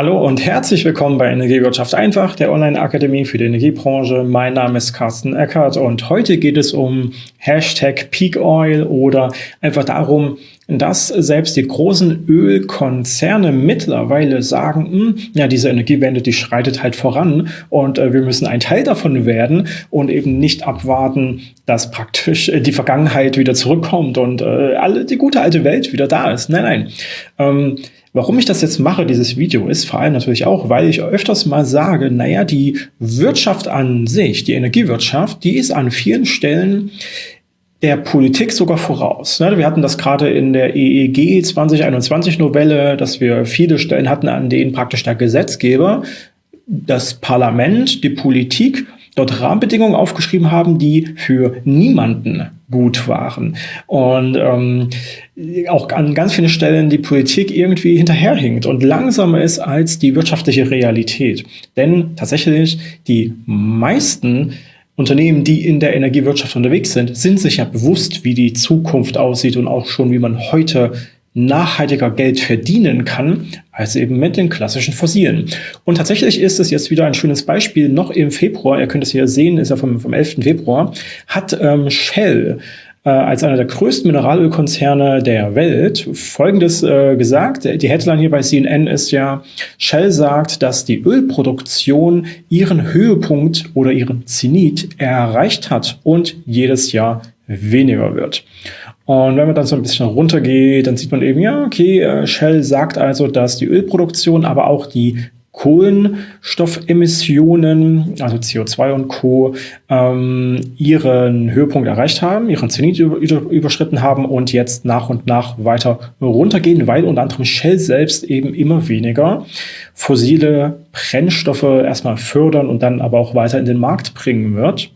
Hallo und herzlich willkommen bei Energiewirtschaft einfach, der Online-Akademie für die Energiebranche. Mein Name ist Carsten Eckert und heute geht es um Hashtag Peak Oil oder einfach darum, dass selbst die großen Ölkonzerne mittlerweile sagen, hm, ja, diese Energiewende, die schreitet halt voran und äh, wir müssen ein Teil davon werden und eben nicht abwarten, dass praktisch äh, die Vergangenheit wieder zurückkommt und äh, alle, die gute alte Welt wieder da ist. Nein, nein. Ähm, Warum ich das jetzt mache, dieses Video, ist vor allem natürlich auch, weil ich öfters mal sage, naja, die Wirtschaft an sich, die Energiewirtschaft, die ist an vielen Stellen der Politik sogar voraus. Ne, wir hatten das gerade in der EEG 2021 Novelle, dass wir viele Stellen hatten, an denen praktisch der Gesetzgeber, das Parlament, die Politik dort Rahmenbedingungen aufgeschrieben haben, die für niemanden gut waren. Und ähm, auch an ganz vielen Stellen die Politik irgendwie hinterherhinkt und langsamer ist als die wirtschaftliche Realität. Denn tatsächlich die meisten Unternehmen, die in der Energiewirtschaft unterwegs sind, sind sich ja bewusst, wie die Zukunft aussieht und auch schon, wie man heute nachhaltiger Geld verdienen kann, als eben mit den klassischen Fossilen. Und tatsächlich ist es jetzt wieder ein schönes Beispiel. Noch im Februar, ihr könnt es hier sehen, ist ja vom, vom 11. Februar, hat ähm, Shell äh, als einer der größten Mineralölkonzerne der Welt Folgendes äh, gesagt. Die Headline hier bei CNN ist ja, Shell sagt, dass die Ölproduktion ihren Höhepunkt oder ihren Zenit erreicht hat und jedes Jahr weniger wird. Und wenn man dann so ein bisschen runtergeht, dann sieht man eben, ja, okay, äh, Shell sagt also, dass die Ölproduktion, aber auch die Kohlenstoffemissionen, also CO2 und Co., ähm, ihren Höhepunkt erreicht haben, ihren Zenit überschritten haben und jetzt nach und nach weiter runtergehen, weil unter anderem Shell selbst eben immer weniger fossile Brennstoffe erstmal fördern und dann aber auch weiter in den Markt bringen wird.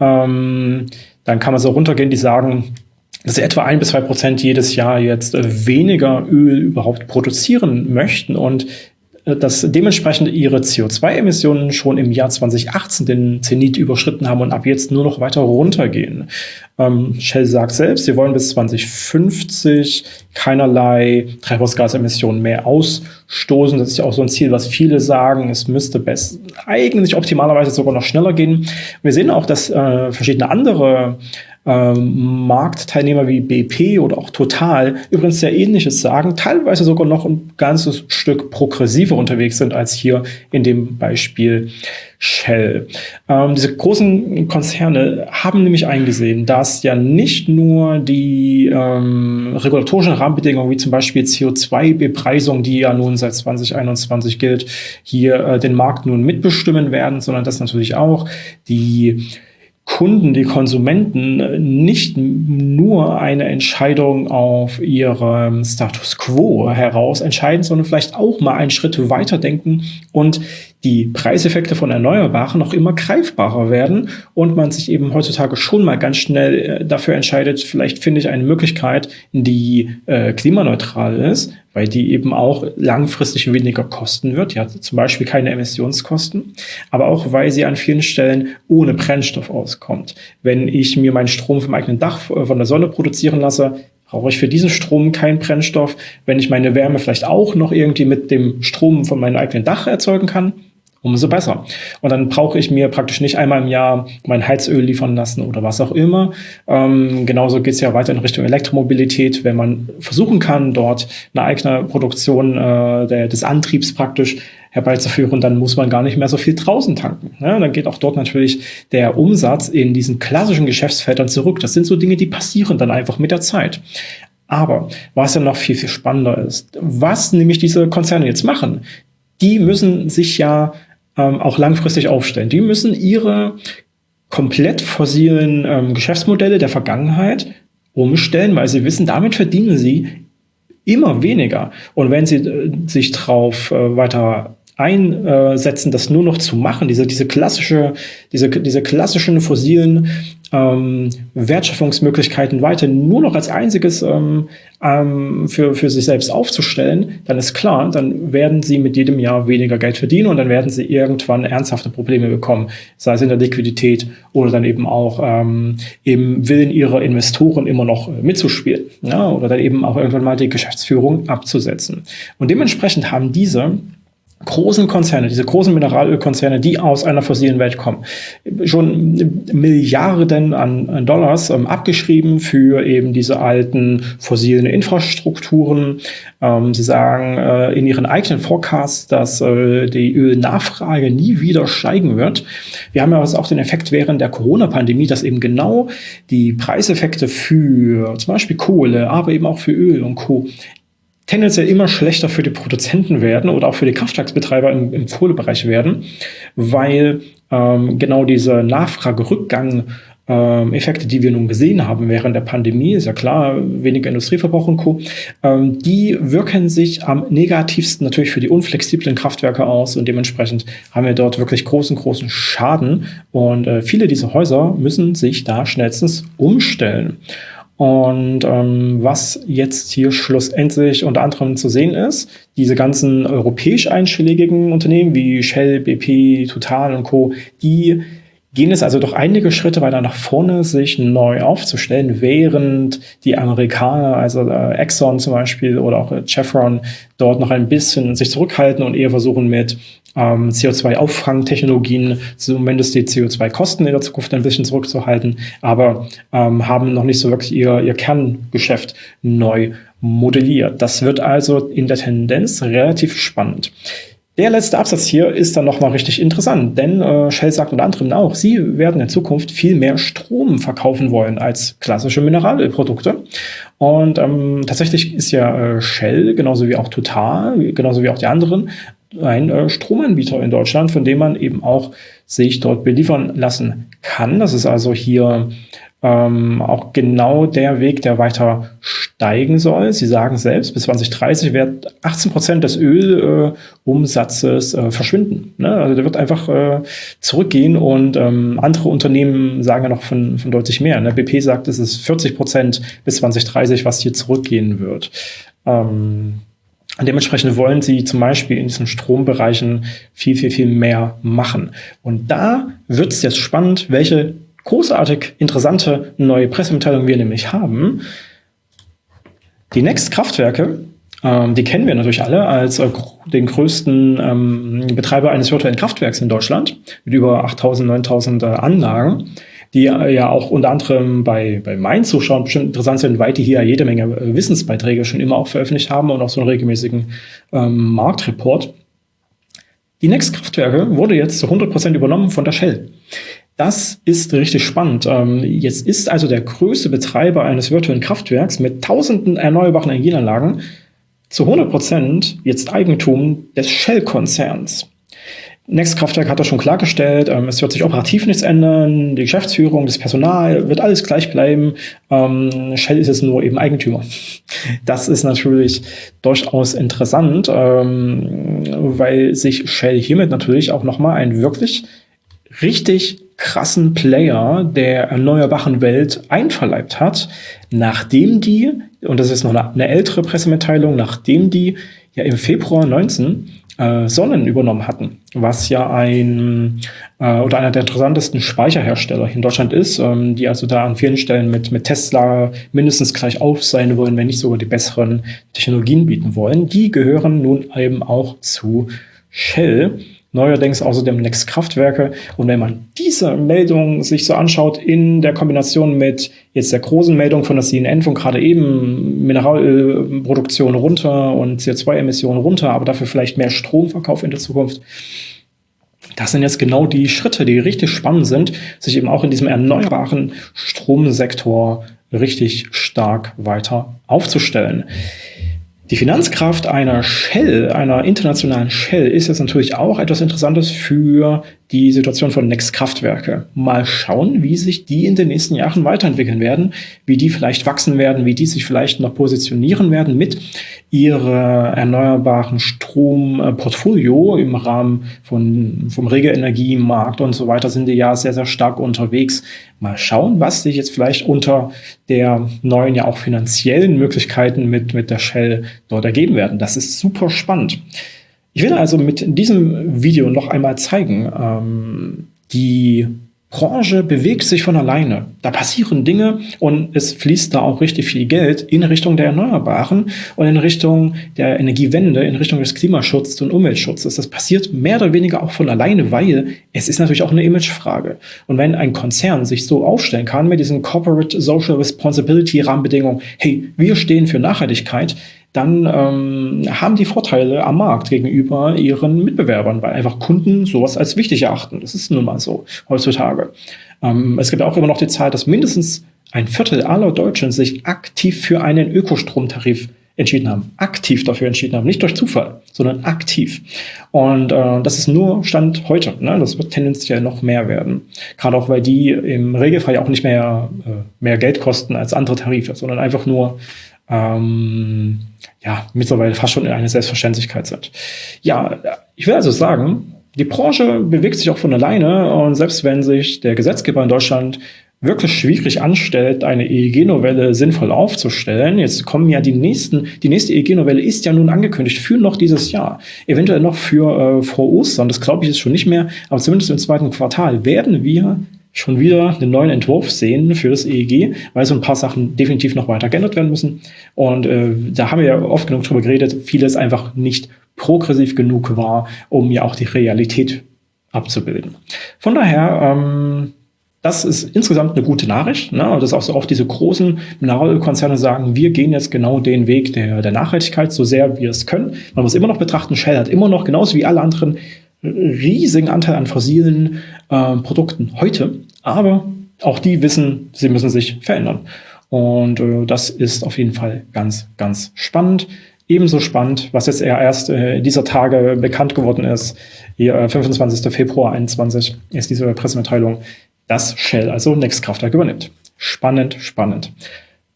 Ähm, dann kann man so runtergehen, die sagen, dass sie etwa ein bis zwei Prozent jedes Jahr jetzt äh, weniger Öl überhaupt produzieren möchten und äh, dass dementsprechend ihre CO2-Emissionen schon im Jahr 2018 den Zenit überschritten haben und ab jetzt nur noch weiter runtergehen. Ähm, Shell sagt selbst, sie wollen bis 2050 keinerlei Treibhausgasemissionen mehr ausstoßen. Das ist ja auch so ein Ziel, was viele sagen, es müsste best eigentlich optimalerweise sogar noch schneller gehen. Wir sehen auch, dass äh, verschiedene andere ähm, Marktteilnehmer wie BP oder auch Total übrigens sehr ähnliches sagen, teilweise sogar noch ein ganzes Stück progressiver unterwegs sind als hier in dem Beispiel Shell. Ähm, diese großen Konzerne haben nämlich eingesehen, dass ja nicht nur die ähm, regulatorischen Rahmenbedingungen wie zum Beispiel CO2-Bepreisung, die ja nun seit 2021 gilt, hier äh, den Markt nun mitbestimmen werden, sondern dass natürlich auch die Kunden, die Konsumenten nicht nur eine Entscheidung auf ihrem Status quo heraus entscheiden, sondern vielleicht auch mal einen Schritt weiter denken und die Preiseffekte von Erneuerbaren noch immer greifbarer werden und man sich eben heutzutage schon mal ganz schnell äh, dafür entscheidet, vielleicht finde ich eine Möglichkeit, die äh, klimaneutral ist, weil die eben auch langfristig weniger kosten wird. Die hat zum Beispiel keine Emissionskosten, aber auch, weil sie an vielen Stellen ohne Brennstoff auskommt. Wenn ich mir meinen Strom vom eigenen Dach äh, von der Sonne produzieren lasse, brauche ich für diesen Strom keinen Brennstoff. Wenn ich meine Wärme vielleicht auch noch irgendwie mit dem Strom von meinem eigenen Dach erzeugen kann, umso besser. Und dann brauche ich mir praktisch nicht einmal im Jahr mein Heizöl liefern lassen oder was auch immer. Ähm, genauso geht es ja weiter in Richtung Elektromobilität, wenn man versuchen kann, dort eine eigene Produktion äh, der, des Antriebs praktisch herbeizuführen, dann muss man gar nicht mehr so viel draußen tanken. Ja, dann geht auch dort natürlich der Umsatz in diesen klassischen Geschäftsfeldern zurück. Das sind so Dinge, die passieren dann einfach mit der Zeit. Aber was ja noch viel, viel spannender ist, was nämlich diese Konzerne jetzt machen, die müssen sich ja ähm, auch langfristig aufstellen. Die müssen ihre komplett fossilen ähm, Geschäftsmodelle der Vergangenheit umstellen, weil sie wissen, damit verdienen sie immer weniger. Und wenn sie äh, sich darauf äh, weiter einsetzen, das nur noch zu machen, diese, diese klassische, diese, diese klassischen fossilen ähm, Wertschöpfungsmöglichkeiten weiter nur noch als einziges ähm, ähm, für, für sich selbst aufzustellen, dann ist klar, dann werden sie mit jedem Jahr weniger Geld verdienen und dann werden sie irgendwann ernsthafte Probleme bekommen, sei es in der Liquidität oder dann eben auch ähm, im Willen ihrer Investoren immer noch mitzuspielen ja, oder dann eben auch irgendwann mal die Geschäftsführung abzusetzen. Und dementsprechend haben diese großen Konzerne, diese großen Mineralölkonzerne, die aus einer fossilen Welt kommen, schon Milliarden an, Dollars ähm, abgeschrieben für eben diese alten fossilen Infrastrukturen. Ähm, sie sagen äh, in ihren eigenen Forecasts, dass äh, die Ölnachfrage nie wieder steigen wird. Wir haben ja auch den Effekt während der Corona-Pandemie, dass eben genau die Preiseffekte für zum Beispiel Kohle, aber eben auch für Öl und Co tendenziell immer schlechter für die Produzenten werden oder auch für die Kraftwerksbetreiber im, im Kohlebereich werden, weil ähm, genau dieser Nachfragerückgang ähm, Effekte, die wir nun gesehen haben während der Pandemie, ist ja klar, weniger Industrieverbrauch und Co., ähm, die wirken sich am negativsten natürlich für die unflexiblen Kraftwerke aus und dementsprechend haben wir dort wirklich großen, großen Schaden und äh, viele dieser Häuser müssen sich da schnellstens umstellen. Und ähm, was jetzt hier schlussendlich unter anderem zu sehen ist, diese ganzen europäisch einschlägigen Unternehmen wie Shell, BP, Total und Co., die gehen es also doch einige Schritte weiter nach vorne, sich neu aufzustellen, während die Amerikaner, also äh, Exxon zum Beispiel oder auch äh, Chevron, dort noch ein bisschen sich zurückhalten und eher versuchen mit ähm, CO2-Auffangtechnologien zumindest die CO2-Kosten in der Zukunft ein bisschen zurückzuhalten, aber ähm, haben noch nicht so wirklich ihr, ihr Kerngeschäft neu modelliert. Das wird also in der Tendenz relativ spannend. Der letzte Absatz hier ist dann nochmal richtig interessant, denn äh, Shell sagt unter anderem auch, sie werden in Zukunft viel mehr Strom verkaufen wollen als klassische Mineralölprodukte. Und ähm, tatsächlich ist ja äh, Shell, genauso wie auch Total, genauso wie auch die anderen, ein äh, Stromanbieter in Deutschland, von dem man eben auch sich dort beliefern lassen kann. Das ist also hier ähm, auch genau der Weg, der weiter steigen soll. Sie sagen selbst, bis 2030 wird 18 Prozent des Ölumsatzes äh, verschwinden. Ne? Also der wird einfach äh, zurückgehen und ähm, andere Unternehmen sagen ja noch von, von deutlich mehr. Ne? BP sagt, es ist 40 Prozent bis 2030, was hier zurückgehen wird. Ähm, Dementsprechend wollen sie zum Beispiel in diesen Strombereichen viel, viel, viel mehr machen. Und da wird es jetzt spannend, welche großartig interessante neue Pressemitteilung wir nämlich haben. Die Next-Kraftwerke, ähm, die kennen wir natürlich alle als äh, den größten ähm, Betreiber eines virtuellen Kraftwerks in Deutschland mit über 8.000, 9.000 äh, Anlagen, die äh, ja auch unter anderem bei, bei meinen Zuschauern bestimmt interessant sind, weil die hier jede Menge äh, Wissensbeiträge schon immer auch veröffentlicht haben und auch so einen regelmäßigen ähm, Marktreport. Die Next-Kraftwerke wurde jetzt zu 100% übernommen von der Shell. Das ist richtig spannend. Ähm, jetzt ist also der größte Betreiber eines virtuellen Kraftwerks mit tausenden erneuerbaren Energieanlagen zu 100 Prozent jetzt Eigentum des Shell-Konzerns. Next Kraftwerk hat das schon klargestellt, ähm, es wird sich operativ nichts ändern, die Geschäftsführung, das Personal wird alles gleich bleiben. Ähm, Shell ist jetzt nur eben Eigentümer. Das ist natürlich durchaus interessant, weil sich Shell hiermit natürlich auch nochmal ein wirklich richtig krassen Player der erneuerbaren Welt einverleibt hat, nachdem die, und das ist noch eine, eine ältere Pressemitteilung, nachdem die ja im Februar 19 äh, Sonnen übernommen hatten, was ja ein äh, oder einer der interessantesten Speicherhersteller in Deutschland ist, ähm, die also da an vielen Stellen mit, mit Tesla mindestens gleich auf sein wollen, wenn nicht sogar die besseren Technologien bieten wollen. Die gehören nun eben auch zu Shell neuerdings außerdem Next Kraftwerke. Und wenn man diese Meldung sich so anschaut in der Kombination mit jetzt der großen Meldung von der CNN von gerade eben Mineralölproduktion runter und CO2-Emissionen runter, aber dafür vielleicht mehr Stromverkauf in der Zukunft. Das sind jetzt genau die Schritte, die richtig spannend sind, sich eben auch in diesem erneuerbaren Stromsektor richtig stark weiter aufzustellen. Die Finanzkraft einer Shell, einer internationalen Shell, ist jetzt natürlich auch etwas Interessantes für die Situation von Next Kraftwerke. Mal schauen, wie sich die in den nächsten Jahren weiterentwickeln werden, wie die vielleicht wachsen werden, wie die sich vielleicht noch positionieren werden mit ihrer erneuerbaren Stromportfolio im Rahmen von, vom Regelenergiemarkt und so weiter sind die ja sehr, sehr stark unterwegs. Mal schauen, was sich jetzt vielleicht unter der neuen, ja auch finanziellen Möglichkeiten mit, mit der Shell dort ergeben werden. Das ist super spannend. Ich will also mit diesem Video noch einmal zeigen, ähm, die Branche bewegt sich von alleine. Da passieren Dinge und es fließt da auch richtig viel Geld in Richtung der Erneuerbaren und in Richtung der Energiewende, in Richtung des Klimaschutzes und Umweltschutzes. Das passiert mehr oder weniger auch von alleine, weil es ist natürlich auch eine Imagefrage. Und wenn ein Konzern sich so aufstellen kann mit diesen Corporate Social Responsibility Rahmenbedingungen, hey, wir stehen für Nachhaltigkeit, dann ähm, haben die Vorteile am Markt gegenüber ihren Mitbewerbern, weil einfach Kunden sowas als wichtig erachten. Das ist nun mal so heutzutage. Ähm, es gibt auch immer noch die Zahl, dass mindestens ein Viertel aller Deutschen sich aktiv für einen Ökostromtarif entschieden haben, aktiv dafür entschieden haben, nicht durch Zufall, sondern aktiv. Und äh, das ist nur Stand heute. Ne? Das wird tendenziell noch mehr werden. Gerade auch, weil die im Regelfall ja auch nicht mehr, äh, mehr Geld kosten als andere Tarife, sondern einfach nur ähm, ja, mittlerweile fast schon eine Selbstverständlichkeit sind. Ja, ich will also sagen, die Branche bewegt sich auch von alleine und selbst wenn sich der Gesetzgeber in Deutschland wirklich schwierig anstellt, eine EEG-Novelle sinnvoll aufzustellen. Jetzt kommen ja die nächsten, die nächste EEG-Novelle ist ja nun angekündigt für noch dieses Jahr. Eventuell noch für äh, vor Ostern, das glaube ich ist schon nicht mehr, aber zumindest im zweiten Quartal werden wir schon wieder einen neuen Entwurf sehen für das EEG, weil so ein paar Sachen definitiv noch weiter geändert werden müssen. Und äh, da haben wir ja oft genug drüber geredet, vieles einfach nicht progressiv genug war, um ja auch die Realität abzubilden. Von daher, ähm, das ist insgesamt eine gute Nachricht, ne? Dass auch so auch diese großen Mineralölkonzerne sagen, wir gehen jetzt genau den Weg der, der Nachhaltigkeit, so sehr wir es können. Man muss immer noch betrachten, Shell hat immer noch, genauso wie alle anderen riesigen Anteil an fossilen äh, Produkten heute, aber auch die wissen, sie müssen sich verändern. Und äh, das ist auf jeden Fall ganz, ganz spannend. Ebenso spannend, was jetzt eher erst äh, dieser Tage bekannt geworden ist, hier, äh, 25. Februar 21 ist diese Pressemitteilung, dass Shell also Nextkraftwerk übernimmt. Spannend, spannend.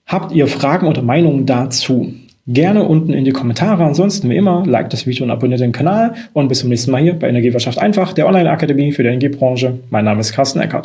Habt ihr Fragen oder Meinungen dazu? Gerne unten in die Kommentare. Ansonsten wie immer, like das Video und abonniert den Kanal. Und bis zum nächsten Mal hier bei Energiewirtschaft einfach, der Online-Akademie für die Energiebranche. Mein Name ist Carsten Eckert.